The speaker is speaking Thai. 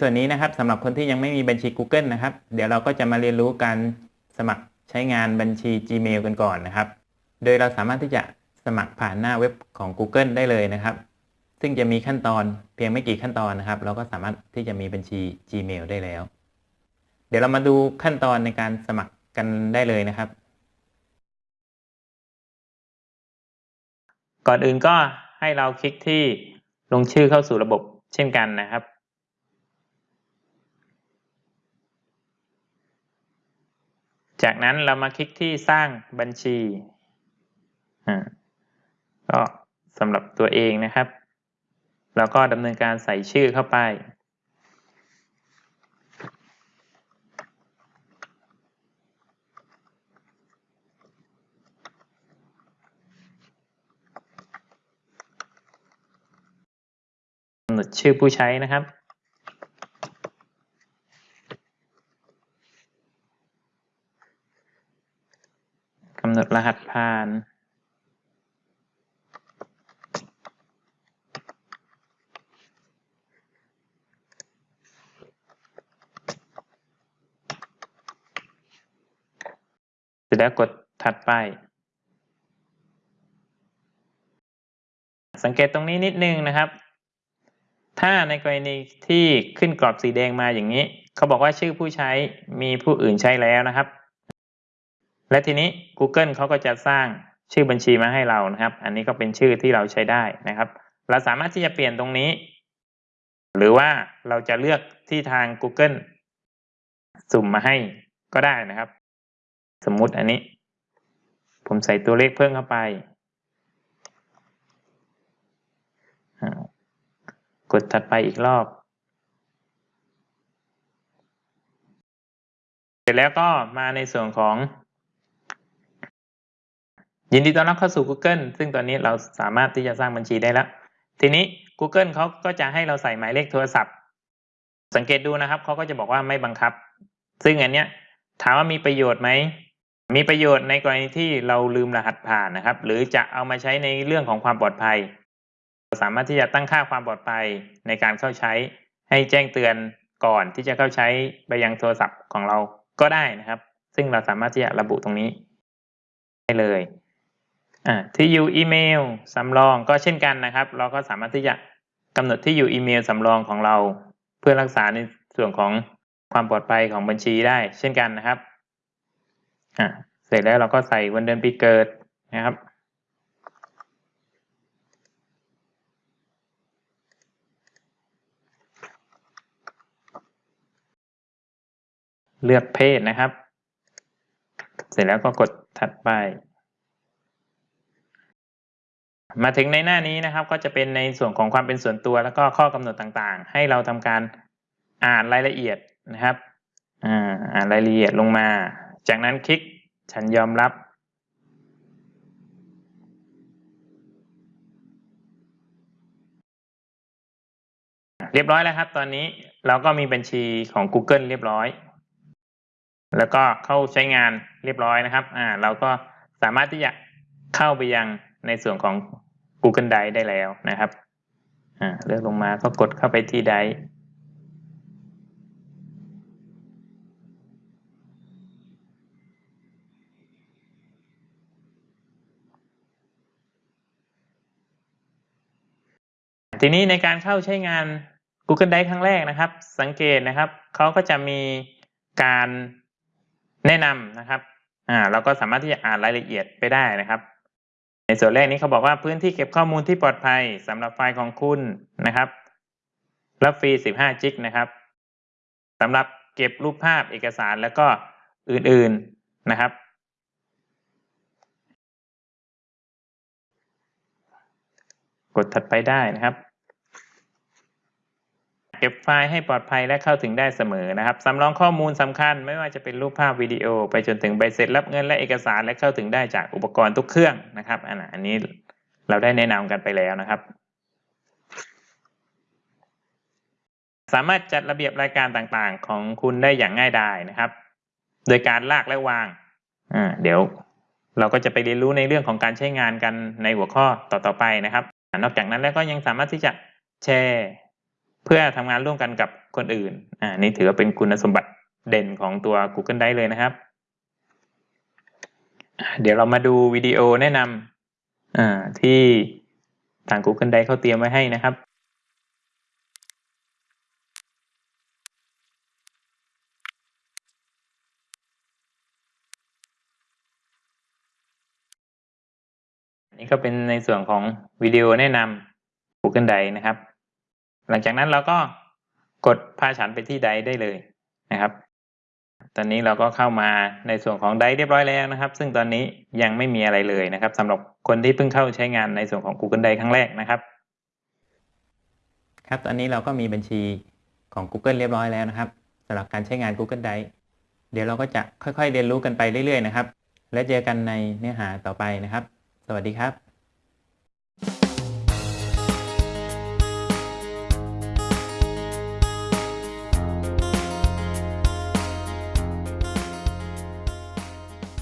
ส่วนนี้นะครับสำหรับคนที่ยังไม่มีบัญชี Google นะครับ เดี๋ยวเราก็จะมาเรียนรู้การสมัครใช้งานบัญชี Gmail กันก่อนนะครับ โดยเราสามารถที่จะสมัครผ่านหน้าเว็บของ Google ได้เลยนะครับ ซึ่งจะมีขั้นตอนเพียงไม่กี่ขั้นตอนนะครับ เราก็สามารถที่จะมีบัญชี Gmail ได้แล้ว เดี๋ยวเรามาดูขั้นตอนในการสมัครกันได้เลยนะครับ ก่อนอื่นก็ให้เราคลิกที่ลงชื่อเข้าสู่ระบบเช่นกันนะครับ จากนั้นเรามาคลิกที่สร้างบัญชีอ่าก็สำหรับตัวเองนะครับ แล้วก็ดำเนินการใส่ชื่อเข้าไป กำหนดชื่อผู้ใช้นะครับำหนดรหัสผ่าน เสร็จแล้วกดถัดไป สังเกตตรงนี้นิดนึงนะครับ ถ้าในกรณีที่ขึ้นกรอบสีแดงมาอย่างนี้ เขาบอกว่าชื่อผู้ใช้มีผู้อื่นใช้แล้วนะครับ และทีนี้ Google เขาก็จะสร้างชื่อบัญชีมาให้เรานะครับ อันนี้ก็เป็นชื่อที่เราใช้ได้นะครับ เราสามารถที่จะเปลี่ยนตรงนี้ หรือว่าเราจะเลือกที่ทาง Google สุ่มมาให้ก็ได้นะครับ สมมุติอันนี้ ผมใส่ตัวเลขเพิ่มเข้าไป กดถัดไปอีกรอบ เสร็จแล้วก็มาในส่วนของ ยินดีต้อนรับเข้าสู่ Google ซึ่งตอนนี้เราสามารถที่จะสร้างบัญชีได้แล้ว ทีนี้ Google เขาก็จะให้เราใส่หมายเลขโทรศัพท์ สังเกตดูนะครับเขาก็จะบอกว่าไม่บังคับ ซึ่งอันเนี้ยถามว่ามีประโยชน์ไหม มีประโยชน์ในกรณีที่เราลืมรหัสผ่านนะครับ หรือจะเอามาใช้ในเรื่องของความปลอดภัย เราสามารถที่จะตั้งค่าความปลอดภัยในการเข้าใช้ ให้แจ้งเตือนก่อนที่จะเข้าใช้ไปยังโทรศัพท์ของเราก็ได้นะครับ ซึ่งเราสามารถที่จะระบุตรงนี้ได้เลย อ่าที่อยู่อีเมลสำรองก็เช่นกันนะครับ เราก็สามารถที่จะกำหนดที่อยู่อีเมลสำรองของเรา เพื่อรักษาในส่วนของความปลอดภัยของบัญชีได้ เช่นกันนะครับอ่าเสร็จแล้วเราก็ใส่วันเดือนปีเกิดนะครับ เลือกเพศนะครับ เสร็จแล้วก็กดถัดไป มาถึงในหน้านี้นะครับ ก็จะเป็นในส่วนของความเป็นส่วนตัว แล้วก็ข้อกำหนดต่างๆ ให้เราทำการอ่านรายละเอียดนะครับอ่าอ่านรายละเอียดลงมา จากนั้นคลิกฉันยอมรับ เรียบร้อยแล้วครับ ตอนนี้เราก็มีบัญชีของ Google เรียบร้อย แล้วก็เข้าใช้งานเรียบร้อยนะครับ อ่า เราก็สามารถที่จะเข้าไปยังในส่วนของ Google Drive ได้แล้วนะครับเลือกลงมาก็กดเข้าไปที่ Drive ทีนี้ในการเข้าใช้งาน Google Drive ครั้งแรกนะครับ สังเกตนะครับเขาก็จะมีการแนะนำนะครับอ่าเราก็สามารถที่จะอ่านรายละเอียดไปได้นะครับ ในส่วนแรกนี้เขาบอกว่าพื้นที่เก็บข้อมูลที่ปลอดภัยสำหรับไฟล์ของคุณนะครับ รับฟรี 15 จิกนะครับสำหรับเก็บรูปภาพเอกสารแล้วก็อื่นๆนะครับ กดถัดไปได้นะครับ เก็บไฟล์ให้ปลอดภัยและเข้าถึงได้เสมอนะครับสำรองข้อมูลสำคัญไม่ว่าจะเป็นรูปภาพวิดีโอ ไปจนถึงใบเสร็จรับเงินและเอกสารและเข้าถึงได้จากอุปกรณ์ทุกเครื่องนะครับอันนี้เราได้แนะนำกันไปแล้วนะครับ สามารถจัดระเบียบรายการต่างๆ ของคุณได้อย่างง่ายดายนะครับ โดยการลากและวางอ่าเดี๋ยวเราก็จะไปเรียนรู้ในเรื่องของการใช้งานกันในหัวข้อต่อๆไปนะครับ นอกจากนั้นแล้วก็ยังสามารถที่จะแชร์ เพื่อทำงานร่วมกันกับคนอื่นอ่านี่ถือว่าเป็นคุณสมบัติเด่นของตัว Google Drive เลยนะครับ เดี๋ยวเรามาดูวิดีโอแนะนำอ่าที่ทาง Google Drive เขาเตรียมไว้ให้นะครับนนี้ก็เป็นในส่วนของวิดีโอแนะนำ Google Drive นะครับ หลังจากนั้นเราก็กดพาฉันไปที่ไดได้เลยนะครับ ตอนนี้เราก็เข้ามาในส่วนของไดเรียบร้อยแล้วนะครับ ซึ่งตอนนี้ยังไม่มีอะไรเลยนะครับสำหรับคนที่เพิ่งเข้าใช้งานในส่วนของ Google Drive ครั้งแรกนะครับ ครับตอนนี้เราก็มีบัญชีของ Google เรียบร้อยแล้วนะครับสำหรับการใช้งาน Google Drive เดี๋ยวเราก็จะค่อยๆ เรียนรู้กันไปเรื่อยๆนะครับ และเจอกันในเนื้อหาต่อไปนะครับ สวัสดีครับ